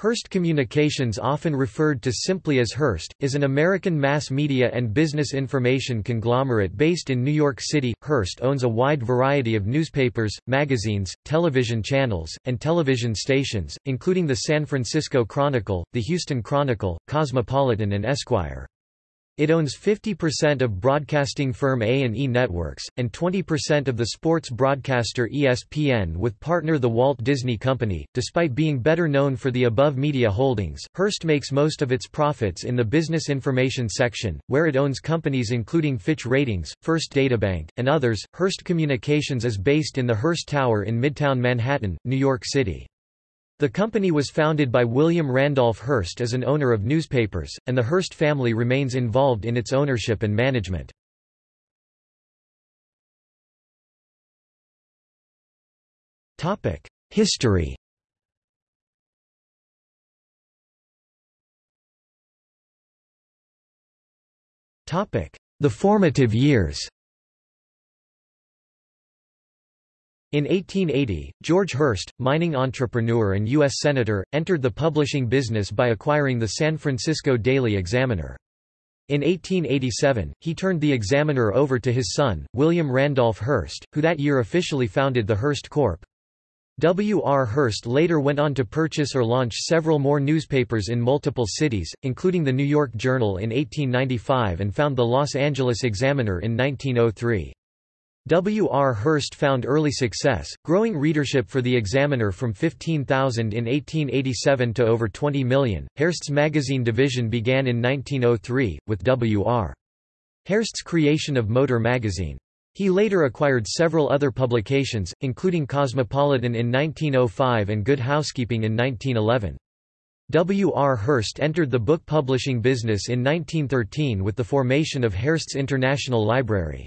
Hearst Communications often referred to simply as Hearst, is an American mass media and business information conglomerate based in New York City. Hearst owns a wide variety of newspapers, magazines, television channels, and television stations, including the San Francisco Chronicle, the Houston Chronicle, Cosmopolitan and Esquire. It owns 50% of broadcasting firm A&E Networks, and 20% of the sports broadcaster ESPN with partner the Walt Disney Company. Despite being better known for the above media holdings, Hearst makes most of its profits in the business information section, where it owns companies including Fitch Ratings, First Databank, and others. Hearst Communications is based in the Hearst Tower in Midtown Manhattan, New York City. The company was founded by William Randolph Hearst as an owner of newspapers, and the Hearst family remains involved in its ownership and management. History The formative years In 1880, George Hearst, mining entrepreneur and U.S. Senator, entered the publishing business by acquiring the San Francisco Daily Examiner. In 1887, he turned the Examiner over to his son, William Randolph Hearst, who that year officially founded the Hearst Corp. W. R. Hearst later went on to purchase or launch several more newspapers in multiple cities, including the New York Journal in 1895 and found the Los Angeles Examiner in 1903. W. R. Hearst found early success, growing readership for the Examiner from 15,000 in 1887 to over 20 million. Hearst's magazine division began in 1903, with W. R. Hearst's creation of Motor magazine. He later acquired several other publications, including Cosmopolitan in 1905 and Good Housekeeping in 1911. W. R. Hearst entered the book publishing business in 1913 with the formation of Hearst's International Library.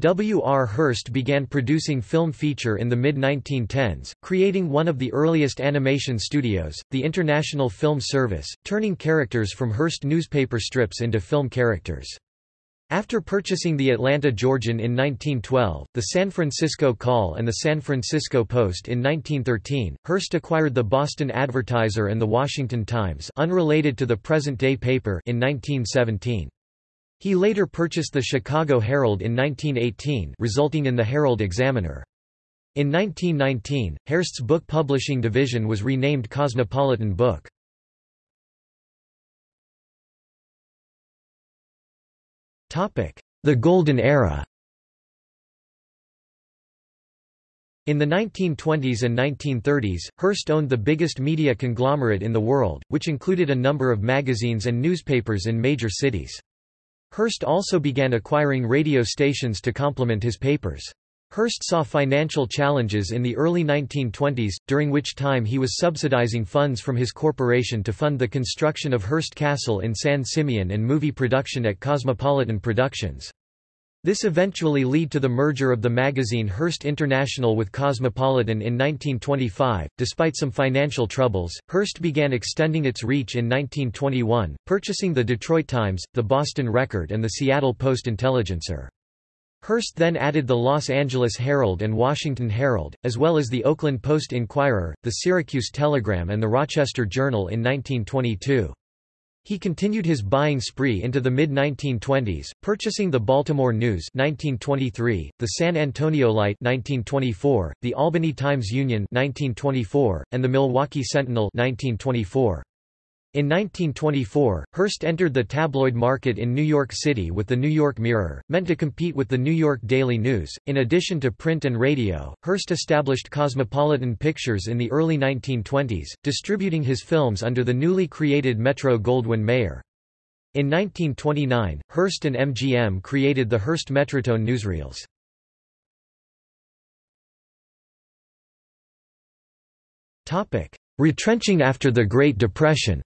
W. R. Hearst began producing film feature in the mid-1910s, creating one of the earliest animation studios, the International Film Service, turning characters from Hearst newspaper strips into film characters. After purchasing the Atlanta Georgian in 1912, the San Francisco Call and the San Francisco Post in 1913, Hearst acquired the Boston Advertiser and the Washington Times unrelated to the present-day paper in 1917. He later purchased the Chicago Herald in 1918 resulting in the Herald Examiner. In 1919, Hearst's book publishing division was renamed Cosmopolitan Book. The Golden Era In the 1920s and 1930s, Hearst owned the biggest media conglomerate in the world, which included a number of magazines and newspapers in major cities. Hearst also began acquiring radio stations to complement his papers. Hearst saw financial challenges in the early 1920s, during which time he was subsidizing funds from his corporation to fund the construction of Hearst Castle in San Simeon and movie production at Cosmopolitan Productions. This eventually led to the merger of the magazine Hearst International with Cosmopolitan in 1925. Despite some financial troubles, Hearst began extending its reach in 1921, purchasing the Detroit Times, the Boston Record, and the Seattle Post Intelligencer. Hearst then added the Los Angeles Herald and Washington Herald, as well as the Oakland Post Inquirer, the Syracuse Telegram, and the Rochester Journal in 1922. He continued his buying spree into the mid-1920s, purchasing the Baltimore News 1923, the San Antonio Light 1924, the Albany Times-Union 1924, and the Milwaukee Sentinel 1924. In 1924, Hearst entered the tabloid market in New York City with the New York Mirror, meant to compete with the New York Daily News. In addition to print and radio, Hearst established Cosmopolitan Pictures in the early 1920s, distributing his films under the newly created Metro-Goldwyn-Mayer. In 1929, Hearst and MGM created the Hearst Metrotone newsreels. Retrenching after the Great Depression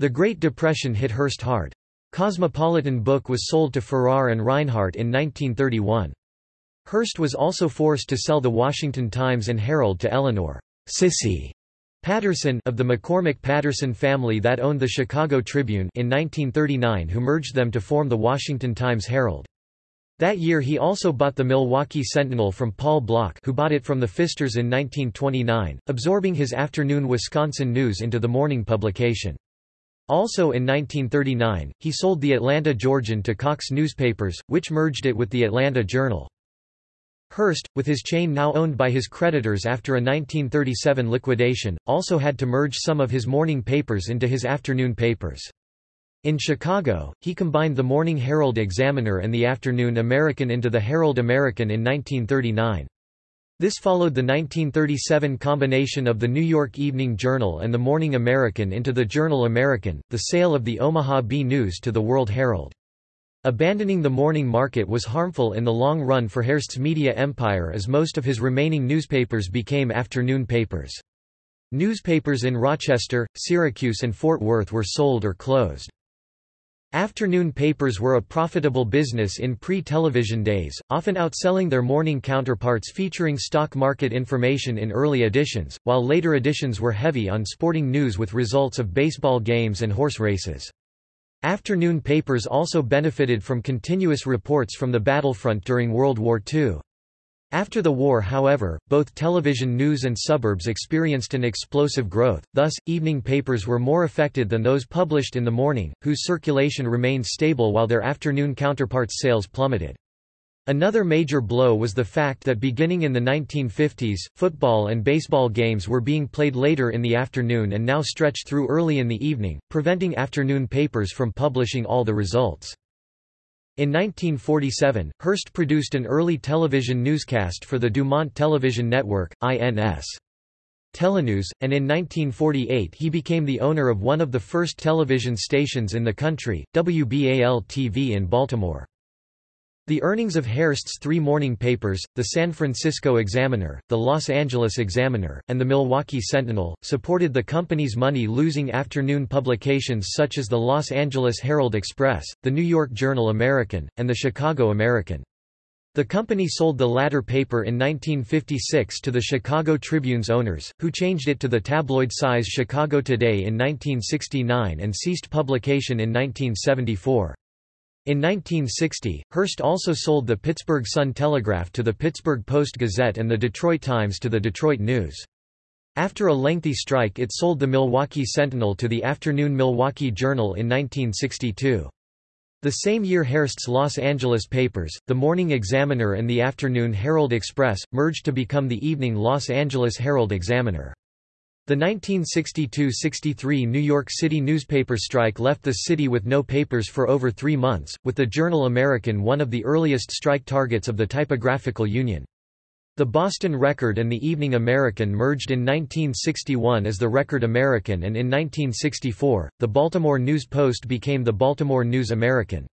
The Great Depression hit Hearst hard. Cosmopolitan Book was sold to Farrar and Rinehart in 1931. Hearst was also forced to sell the Washington Times and Herald to Eleanor Sissy Patterson of the McCormick Patterson family that owned the Chicago Tribune in 1939 who merged them to form the Washington Times-Herald. That year he also bought the Milwaukee Sentinel from Paul Block who bought it from the Pfisters in 1929, absorbing his afternoon Wisconsin news into the morning publication. Also in 1939, he sold the Atlanta Georgian to Cox Newspapers, which merged it with the Atlanta Journal. Hearst, with his chain now owned by his creditors after a 1937 liquidation, also had to merge some of his morning papers into his afternoon papers. In Chicago, he combined the Morning Herald Examiner and the Afternoon American into the Herald American in 1939. This followed the 1937 combination of the New York Evening Journal and the Morning American into the Journal American, the sale of the Omaha Bee News to the World Herald. Abandoning the morning market was harmful in the long run for Hearst's media empire as most of his remaining newspapers became afternoon papers. Newspapers in Rochester, Syracuse and Fort Worth were sold or closed. Afternoon papers were a profitable business in pre-television days, often outselling their morning counterparts featuring stock market information in early editions, while later editions were heavy on sporting news with results of baseball games and horse races. Afternoon papers also benefited from continuous reports from the battlefront during World War II. After the war however, both television news and suburbs experienced an explosive growth, thus, evening papers were more affected than those published in the morning, whose circulation remained stable while their afternoon counterparts' sales plummeted. Another major blow was the fact that beginning in the 1950s, football and baseball games were being played later in the afternoon and now stretched through early in the evening, preventing afternoon papers from publishing all the results. In 1947, Hearst produced an early television newscast for the Dumont Television Network, INS. Telenews, and in 1948 he became the owner of one of the first television stations in the country, WBAL-TV in Baltimore. The earnings of Hearst's three morning papers, the San Francisco Examiner, the Los Angeles Examiner, and the Milwaukee Sentinel, supported the company's money-losing afternoon publications such as the Los Angeles Herald Express, the New York Journal American, and the Chicago American. The company sold the latter paper in 1956 to the Chicago Tribune's owners, who changed it to the tabloid-size Chicago Today in 1969 and ceased publication in 1974. In 1960, Hearst also sold the Pittsburgh Sun-Telegraph to the Pittsburgh Post-Gazette and the Detroit Times to the Detroit News. After a lengthy strike it sold the Milwaukee Sentinel to the afternoon Milwaukee Journal in 1962. The same year Hearst's Los Angeles papers, the Morning Examiner and the Afternoon Herald Express, merged to become the evening Los Angeles Herald Examiner. The 1962–63 New York City newspaper strike left the city with no papers for over three months, with the Journal American one of the earliest strike targets of the Typographical Union. The Boston Record and the Evening American merged in 1961 as the Record American and in 1964, the Baltimore News Post became the Baltimore News American.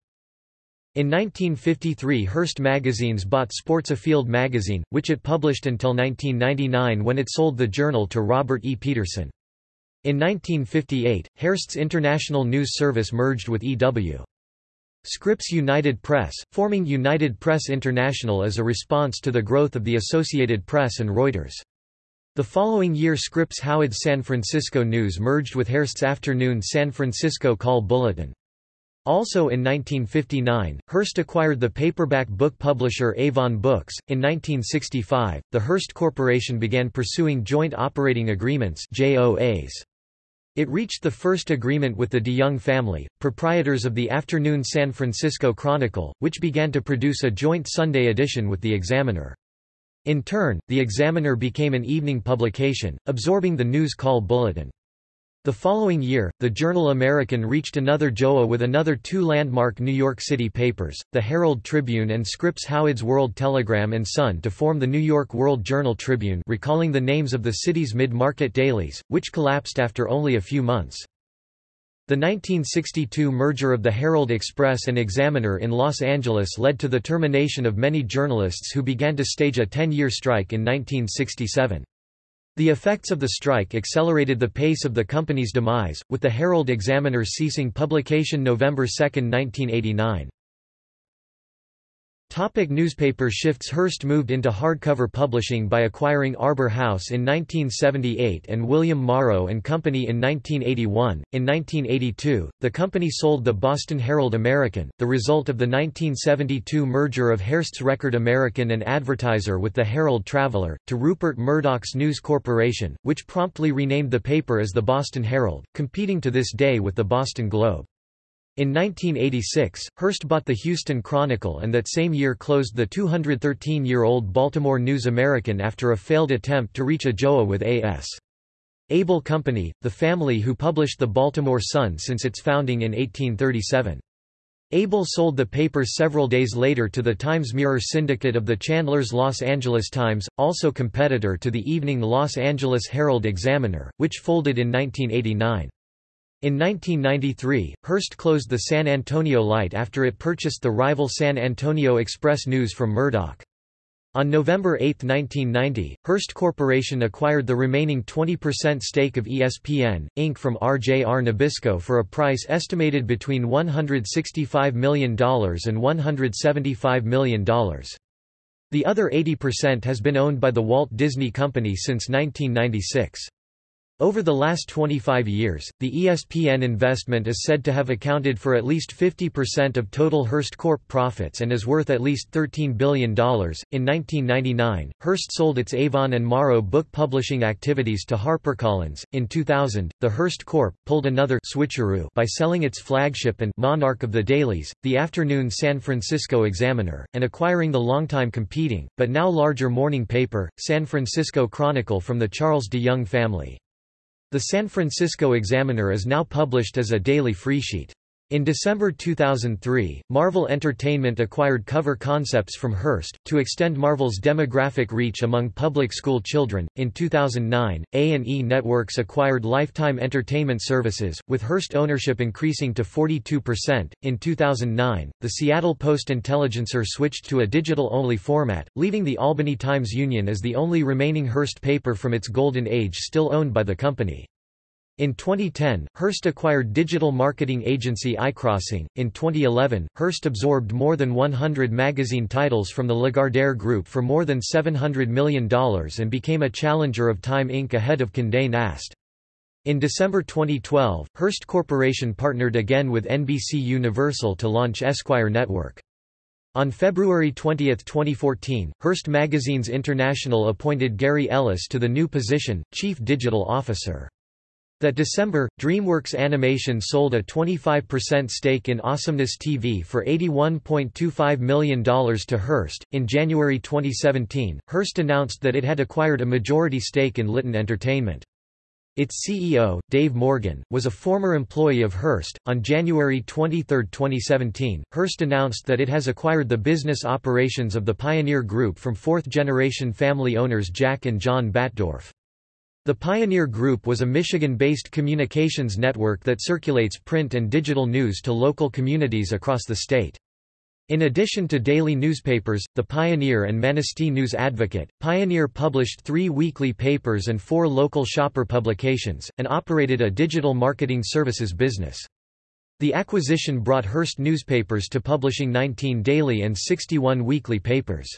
In 1953 Hearst Magazines bought Sports Afield magazine, which it published until 1999 when it sold the journal to Robert E. Petersen. In 1958, Hearst's International News Service merged with E.W. Scripps United Press, forming United Press International as a response to the growth of the Associated Press and Reuters. The following year Scripps Howard's San Francisco News merged with Hearst's afternoon San Francisco Call Bulletin. Also in 1959, Hearst acquired the paperback book publisher Avon Books. In 1965, the Hearst Corporation began pursuing joint operating agreements (JOAs). It reached the first agreement with the DeYoung family, proprietors of the afternoon San Francisco Chronicle, which began to produce a joint Sunday edition with the Examiner. In turn, the Examiner became an evening publication, absorbing the News Call Bulletin. The following year, the Journal American reached another JOA with another two landmark New York City papers, the Herald Tribune and Scripps Howard's World Telegram and Sun to form the New York World Journal Tribune recalling the names of the city's mid-market dailies, which collapsed after only a few months. The 1962 merger of the Herald Express and Examiner in Los Angeles led to the termination of many journalists who began to stage a 10-year strike in 1967. The effects of the strike accelerated the pace of the company's demise, with the Herald Examiner ceasing publication November 2, 1989. Topic newspaper shifts Hearst moved into hardcover publishing by acquiring Arbor House in 1978 and William Morrow and Company in 1981. In 1982, the company sold the Boston Herald American, the result of the 1972 merger of Hearst's Record American and Advertiser with the Herald Traveller, to Rupert Murdoch's News Corporation, which promptly renamed the paper as the Boston Herald, competing to this day with the Boston Globe. In 1986, Hearst bought the Houston Chronicle and that same year closed the 213-year-old Baltimore News American after a failed attempt to reach a JOA with A.S. Abell Company, the family who published the Baltimore Sun since its founding in 1837. Abell sold the paper several days later to the Times-Mirror syndicate of the Chandler's Los Angeles Times, also competitor to the evening Los Angeles Herald-Examiner, which folded in 1989. In 1993, Hearst closed the San Antonio Light after it purchased the rival San Antonio Express News from Murdoch. On November 8, 1990, Hearst Corporation acquired the remaining 20% stake of ESPN, Inc. from RJR Nabisco for a price estimated between $165 million and $175 million. The other 80% has been owned by the Walt Disney Company since 1996. Over the last 25 years, the ESPN investment is said to have accounted for at least 50% of total Hearst Corp profits and is worth at least $13 billion. In 1999, Hearst sold its Avon and Morrow book publishing activities to HarperCollins. In 2000, the Hearst Corp. pulled another switcheroo by selling its flagship and monarch of the dailies, the afternoon San Francisco Examiner, and acquiring the longtime competing, but now larger morning paper, San Francisco Chronicle from the Charles de Young family. The San Francisco Examiner is now published as a daily freesheet. In December 2003, Marvel Entertainment acquired Cover Concepts from Hearst, to extend Marvel's demographic reach among public school children. In 2009, A&E Networks acquired Lifetime Entertainment Services, with Hearst ownership increasing to 42%. In 2009, the Seattle Post-Intelligencer switched to a digital-only format, leaving the Albany Times-Union as the only remaining Hearst paper from its golden age still owned by the company. In 2010, Hearst acquired digital marketing agency iCrossing. In 2011, Hearst absorbed more than 100 magazine titles from the Lagardère Group for more than $700 million and became a challenger of Time Inc. ahead of Condé Nast. In December 2012, Hearst Corporation partnered again with NBC Universal to launch Esquire Network. On February 20, 2014, Hearst Magazines International appointed Gary Ellis to the new position, Chief Digital Officer. That December, DreamWorks Animation sold a 25% stake in Awesomeness TV for $81.25 million to Hearst. In January 2017, Hearst announced that it had acquired a majority stake in Litton Entertainment. Its CEO, Dave Morgan, was a former employee of Hearst. On January 23, 2017, Hearst announced that it has acquired the business operations of the Pioneer Group from fourth generation family owners Jack and John Batdorf. The Pioneer Group was a Michigan-based communications network that circulates print and digital news to local communities across the state. In addition to daily newspapers, The Pioneer and Manistee News Advocate, Pioneer published three weekly papers and four local shopper publications, and operated a digital marketing services business. The acquisition brought Hearst newspapers to publishing 19 daily and 61 weekly papers.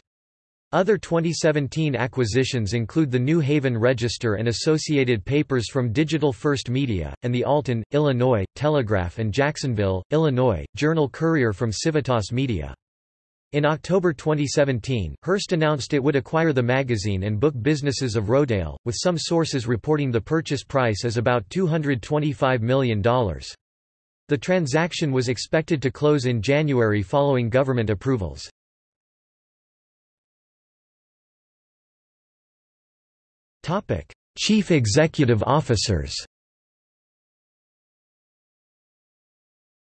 Other 2017 acquisitions include the New Haven Register and associated papers from Digital First Media, and the Alton, Illinois, Telegraph and Jacksonville, Illinois, Journal Courier from Civitas Media. In October 2017, Hearst announced it would acquire the magazine and book businesses of Rodale, with some sources reporting the purchase price as about $225 million. The transaction was expected to close in January following government approvals. Chief Executive Officers.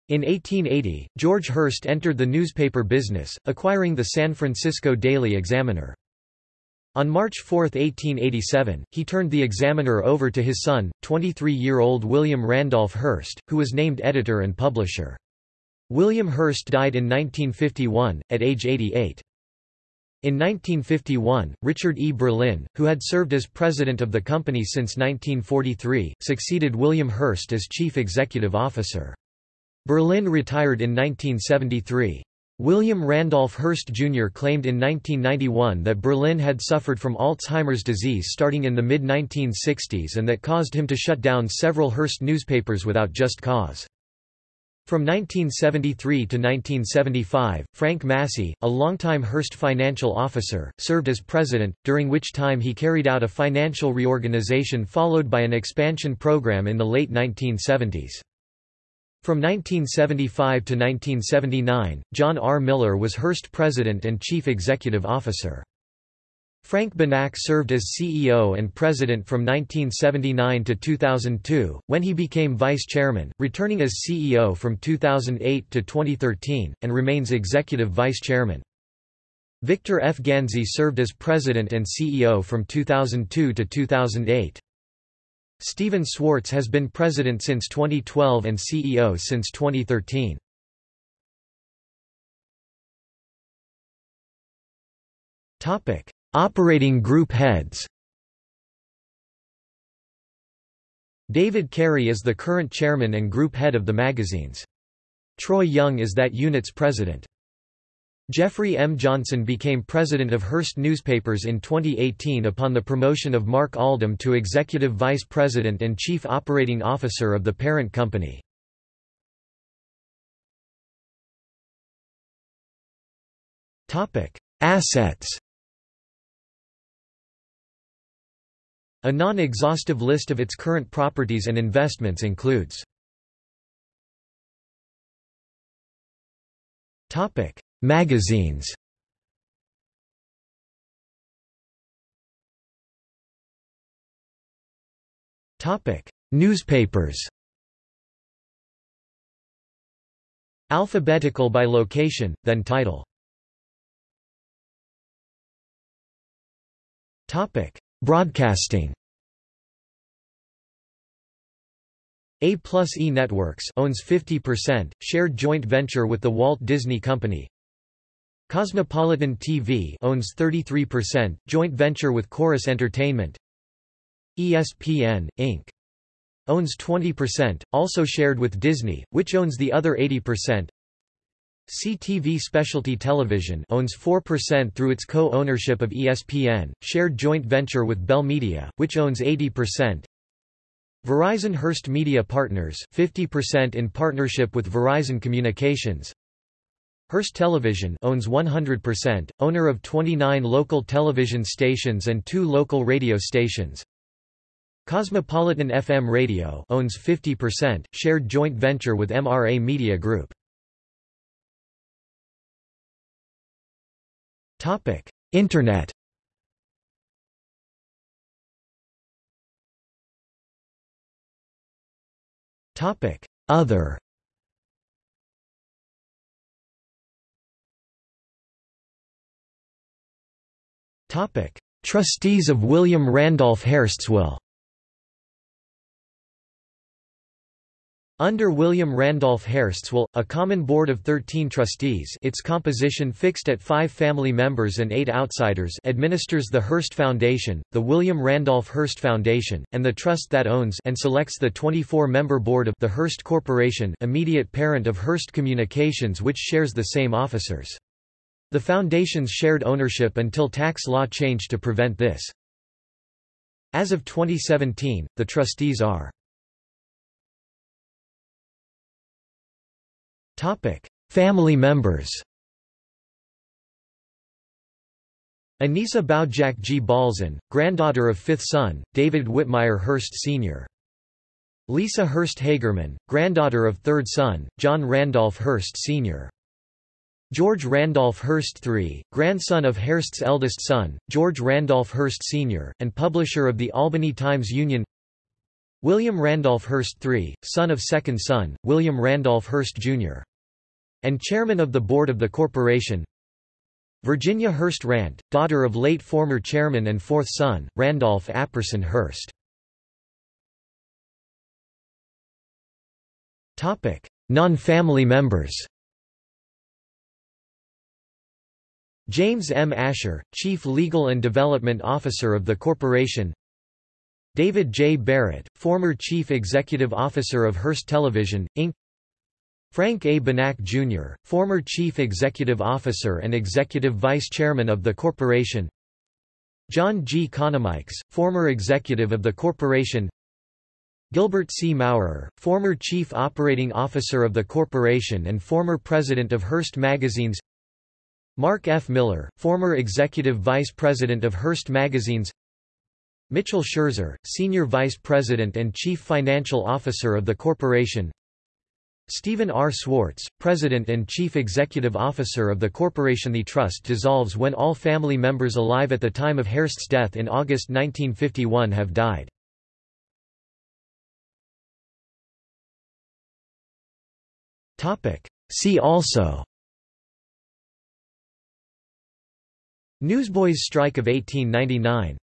In 1880, George Hearst entered the newspaper business, acquiring the San Francisco Daily Examiner. On March 4, 1887, he turned the Examiner over to his son, 23-year-old William Randolph Hearst, who was named editor and publisher. William Hearst died in 1951, at age 88. In 1951, Richard E. Berlin, who had served as president of the company since 1943, succeeded William Hearst as chief executive officer. Berlin retired in 1973. William Randolph Hearst Jr. claimed in 1991 that Berlin had suffered from Alzheimer's disease starting in the mid-1960s and that caused him to shut down several Hearst newspapers without just cause. From 1973 to 1975, Frank Massi, a longtime Hearst financial officer, served as president, during which time he carried out a financial reorganization followed by an expansion program in the late 1970s. From 1975 to 1979, John R. Miller was Hearst president and chief executive officer. Frank Bennack served as CEO and president from 1979 to 2002, when he became vice chairman, returning as CEO from 2008 to 2013, and remains executive vice chairman. Victor F. Ganzi served as president and CEO from 2002 to 2008. Steven Swartz has been president since 2012 and CEO since 2013. Topic: Operating group heads. David Carey is the current chairman and group head of the magazines. Troy Young is that unit's president. Jeffrey M. Johnson became president of Hearst Newspapers in 2018 upon the promotion of Mark Aldam to executive vice president and chief operating officer of the parent company. Assets A non-exhaustive list of its current properties and investments includes Topic: Magazines Topic: Newspapers. Alphabetical by location, then title. Topic: Broadcasting. A plus E Networks owns 50%, shared joint venture with the Walt Disney Company. Cosmopolitan TV owns 33%, joint venture with Corus Entertainment. ESPN, Inc. owns 20%, also shared with Disney, which owns the other 80%. CTV Specialty Television owns 4% through its co-ownership of ESPN, shared joint venture with Bell Media, which owns 80%. Verizon Hearst Media Partners 50% in partnership with Verizon Communications. Hearst Television owns 100%, owner of 29 local television stations and two local radio stations. Cosmopolitan FM Radio owns 50%, shared joint venture with MRA Media Group. Topic: Internet. Topic: Other. Topic: Trustees of William Randolph Hearst's will. Under William Randolph Hearst's will, a common board of 13 trustees its composition fixed at five family members and eight outsiders administers the Hearst Foundation, the William Randolph Hearst Foundation, and the trust that owns and selects the 24-member board of the Hearst Corporation immediate parent of Hearst Communications which shares the same officers. The foundation's shared ownership until tax law changed to prevent this. As of 2017, the trustees are Family members Anissa Boudjakdji Balson, granddaughter of fifth son, David Whitmire Hearst Sr. Lisa Hearst Hagerman, granddaughter of third son, John Randolph Hearst Sr. George Randolph Hearst III, grandson of Hearst's eldest son, George Randolph Hearst Sr., and publisher of the Albany Times-Union William Randolph Hearst III, son of second son, William Randolph Hearst Jr. and chairman of the board of the corporation Virginia Hearst Rand, daughter of late former chairman and fourth son, Randolph Apperson Hearst. Non-family members James M. Asher, Chief Legal and Development Officer of the corporation David J. Barrett, former Chief Executive Officer of Hearst Television, Inc. Frank A. Bennack, Jr., former Chief Executive Officer and Executive Vice Chairman of the corporation John G. Conomikes, former executive of the corporation Gilbert C. Maurer, former Chief Operating Officer of the corporation and former President of Hearst Magazines Mark F. Miller, former Executive Vice President of Hearst Magazines Mitchell Scherzer, Senior Vice President and Chief Financial Officer of the corporation Steven R. Swartz, President and Chief Executive Officer of the corporation The trust dissolves when all family members alive at the time of Hearst's death in August 1951 have died. See also Newsboys' strike of 1899